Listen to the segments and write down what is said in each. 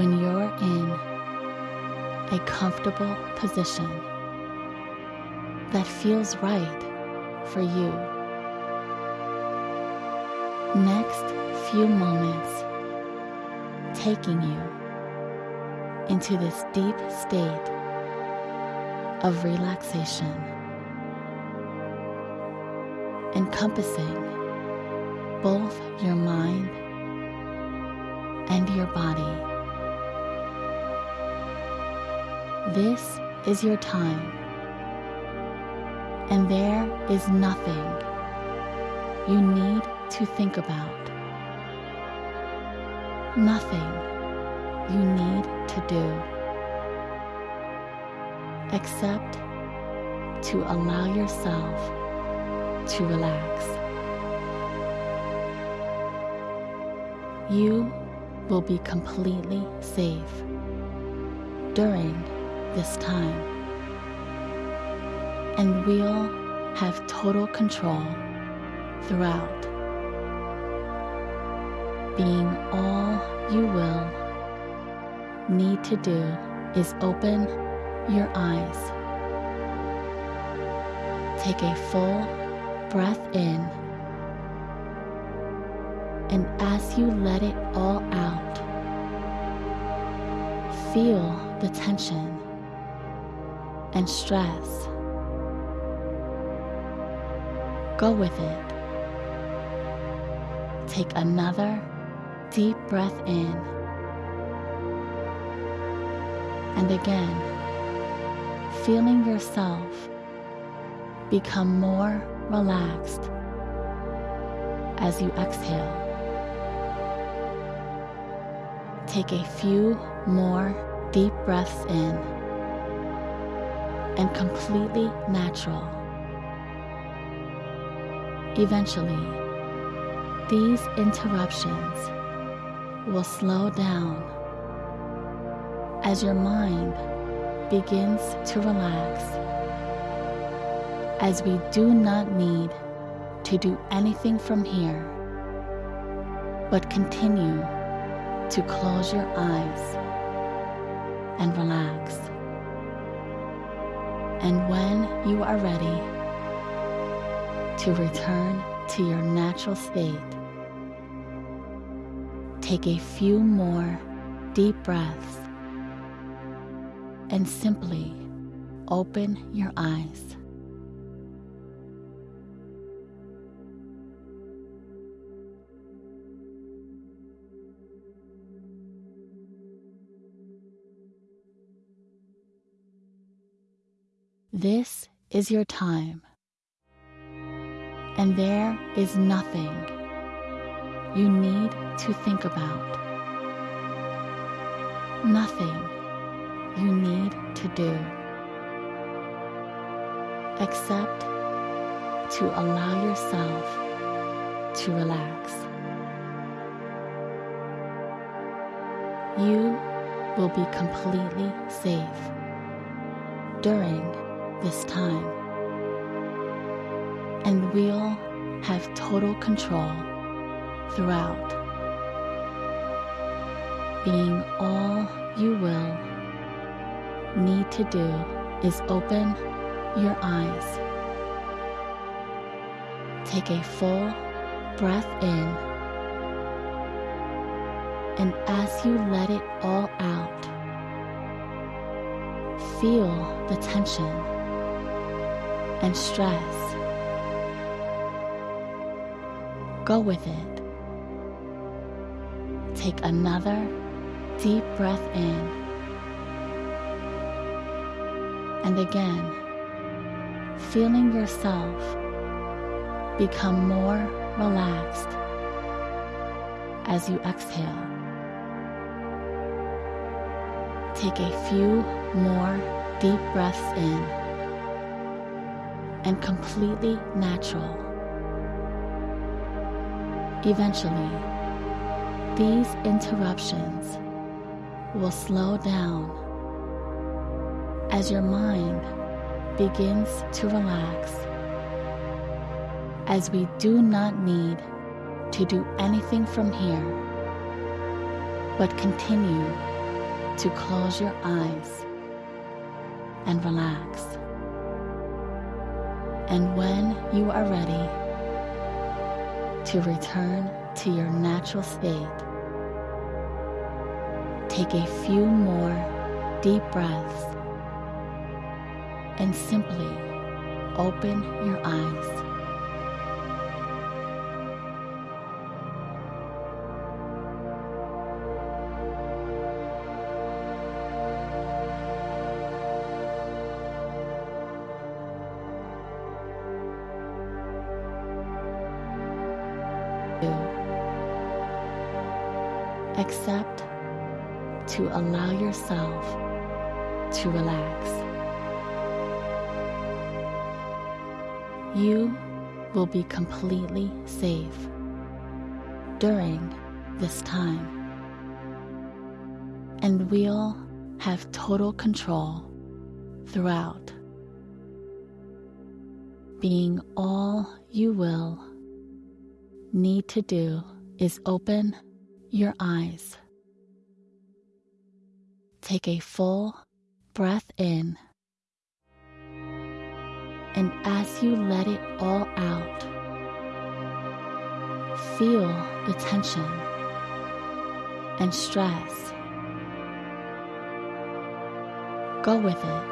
when you're in a comfortable position that feels right for you. Next few moments taking you into this deep state of relaxation, encompassing both your mind and your body. This is your time, and there is nothing you need to think about. Nothing you need to do except to allow yourself to relax. You will be completely safe during this time, and we'll have total control throughout. Being all you will need to do is open your eyes. Take a full breath in, and as you let it all out, feel the tension and stress. Go with it. Take another deep breath in. And again, feeling yourself become more relaxed as you exhale. Take a few more deep breaths in and completely natural. Eventually, these interruptions will slow down as your mind begins to relax, as we do not need to do anything from here, but continue to close your eyes and relax. And when you are ready to return to your natural state, Take a few more deep breaths and simply open your eyes. This is your time, and there is nothing you need to think about. Nothing you need to do except to allow yourself to relax. You will be completely safe during this time, and we'll have total control throughout, being all you will need to do is open your eyes. Take a full breath in, and as you let it all out, feel the tension and stress. Go with it. Take another deep breath in. And again, feeling yourself become more relaxed as you exhale. Take a few more deep breaths in and completely natural. Eventually, these interruptions will slow down as your mind begins to relax, as we do not need to do anything from here, but continue to close your eyes and relax. And when you are ready to return to your natural state, take a few more deep breaths and simply open your eyes. Accept to allow yourself to relax. You will be completely safe during this time, and we'll have total control throughout, being all you will need to do is open your eyes. Take a full breath in, and as you let it all out, feel the tension and stress. Go with it.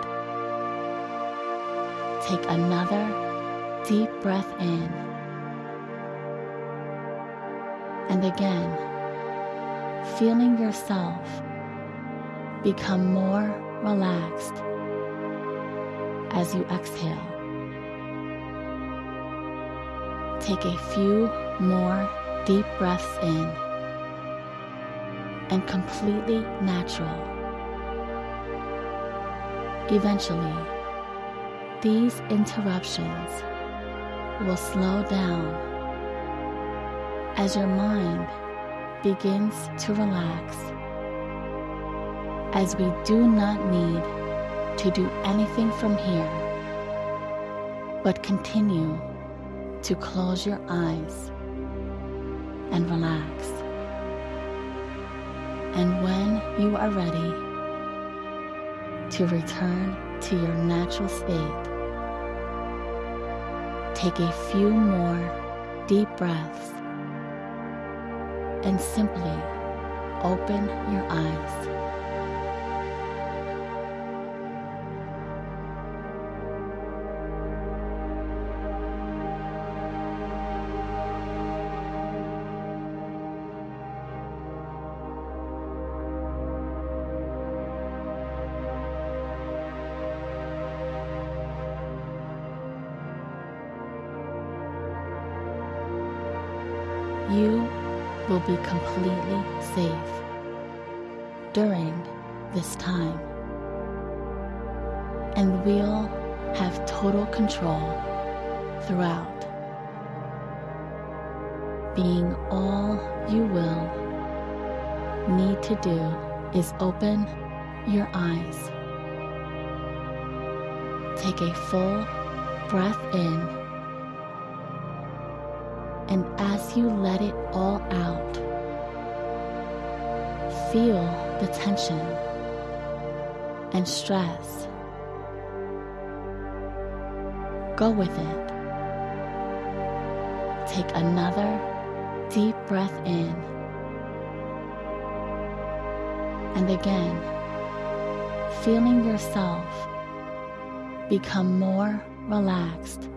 Take another deep breath in and again, feeling yourself become more relaxed as you exhale. Take a few more deep breaths in and completely natural. Eventually, these interruptions will slow down as your mind begins to relax, as we do not need to do anything from here, but continue to close your eyes and relax. And when you are ready to return to your natural state, take a few more deep breaths and simply open your eyes. You will be completely safe during this time. And we'll have total control throughout. Being all you will need to do is open your eyes. Take a full breath in and as you let it all out, feel the tension and stress. Go with it. Take another deep breath in. And again, feeling yourself become more relaxed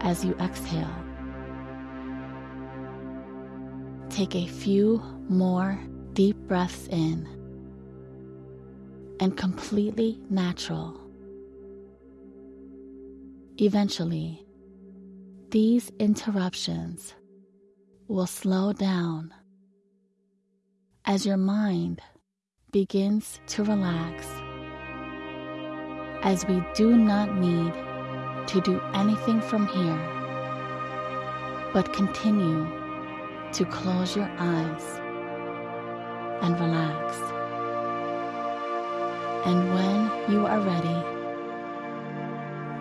as you exhale. Take a few more deep breaths in and completely natural. Eventually, these interruptions will slow down as your mind begins to relax, as we do not need to do anything from here, but continue to close your eyes and relax. And when you are ready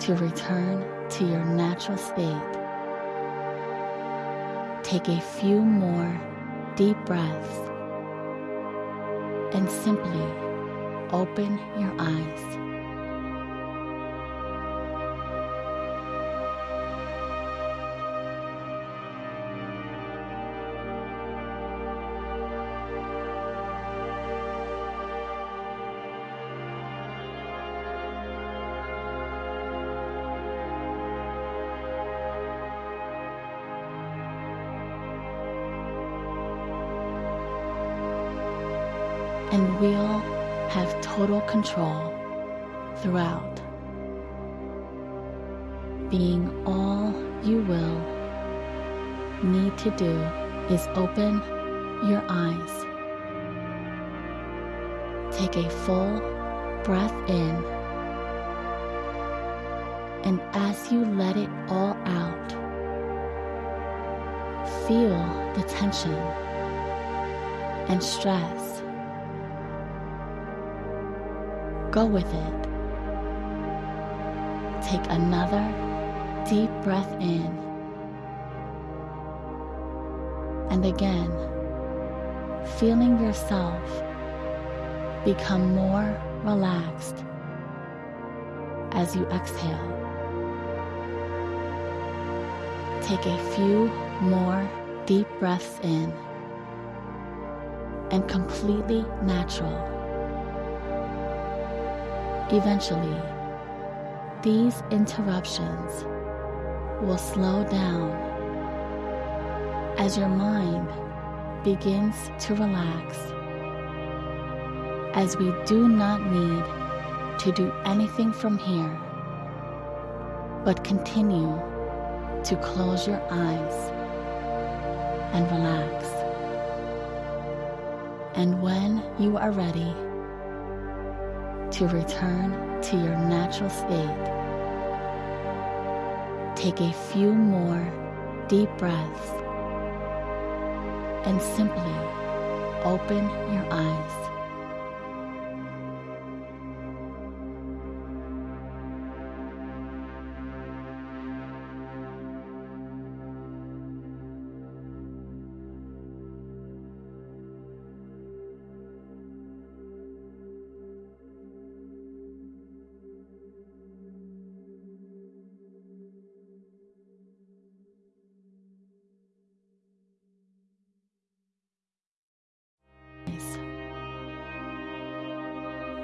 to return to your natural state, take a few more deep breaths and simply open your eyes. Control throughout. Being all you will need to do is open your eyes. Take a full breath in, and as you let it all out, feel the tension and stress Go with it. Take another deep breath in. And again, feeling yourself become more relaxed as you exhale. Take a few more deep breaths in and completely natural. Eventually, these interruptions will slow down as your mind begins to relax, as we do not need to do anything from here, but continue to close your eyes and relax. And when you are ready, to return to your natural state. Take a few more deep breaths and simply open your eyes.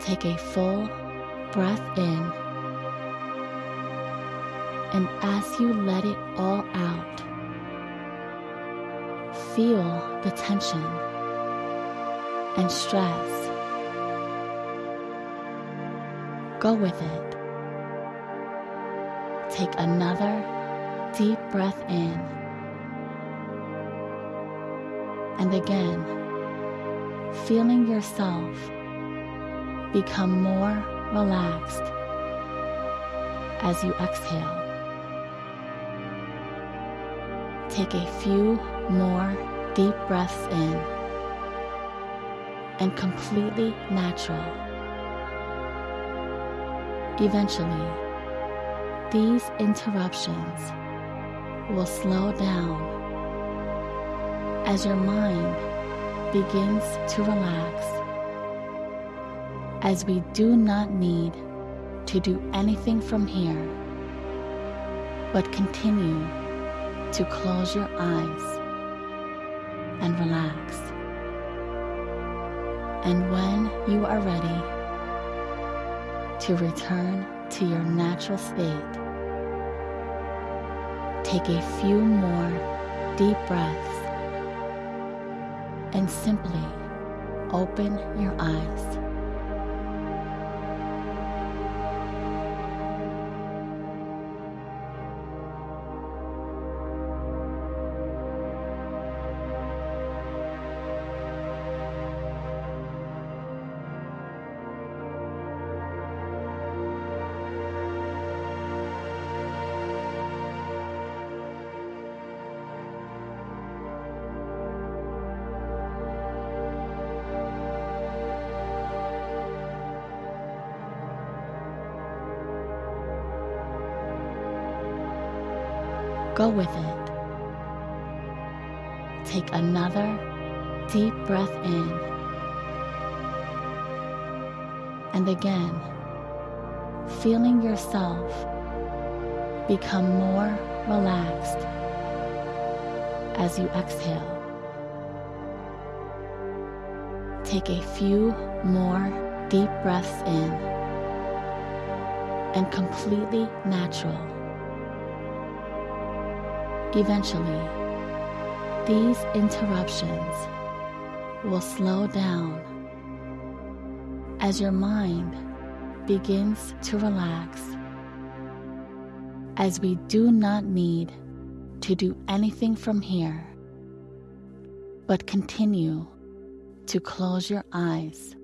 Take a full breath in. And as you let it all out, feel the tension and stress. Go with it. Take another deep breath in. And again, feeling yourself become more relaxed as you exhale. Take a few more deep breaths in and completely natural. Eventually, these interruptions will slow down as your mind begins to relax as we do not need to do anything from here, but continue to close your eyes and relax. And when you are ready to return to your natural state, take a few more deep breaths and simply open your eyes. Go with it. Take another deep breath in. and again, feeling yourself become more relaxed as you exhale. Take a few more deep breaths in and completely natural. Eventually, these interruptions will slow down as your mind begins to relax as we do not need to do anything from here but continue to close your eyes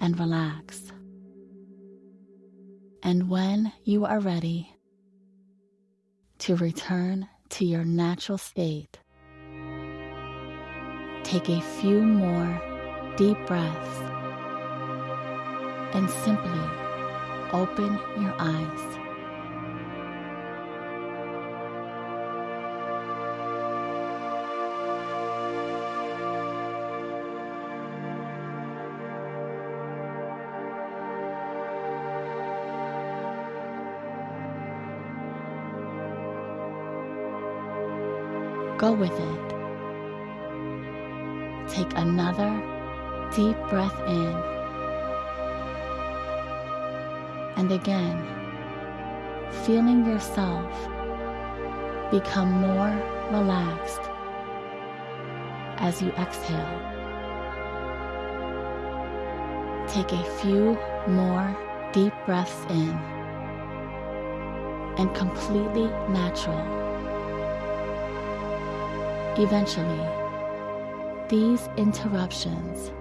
and relax. And when you are ready to return to your natural state, take a few more deep breaths and simply open your eyes. Go with it. Take another deep breath in. And again, feeling yourself become more relaxed as you exhale. Take a few more deep breaths in and completely natural. Eventually, these interruptions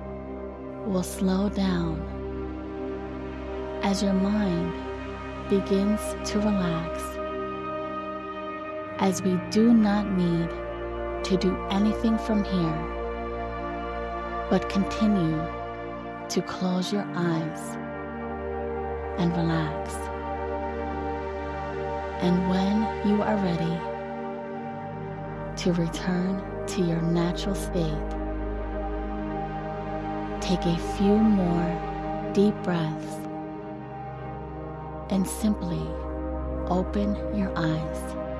will slow down as your mind begins to relax, as we do not need to do anything from here, but continue to close your eyes and relax. And when you are ready, to return to your natural state. Take a few more deep breaths and simply open your eyes.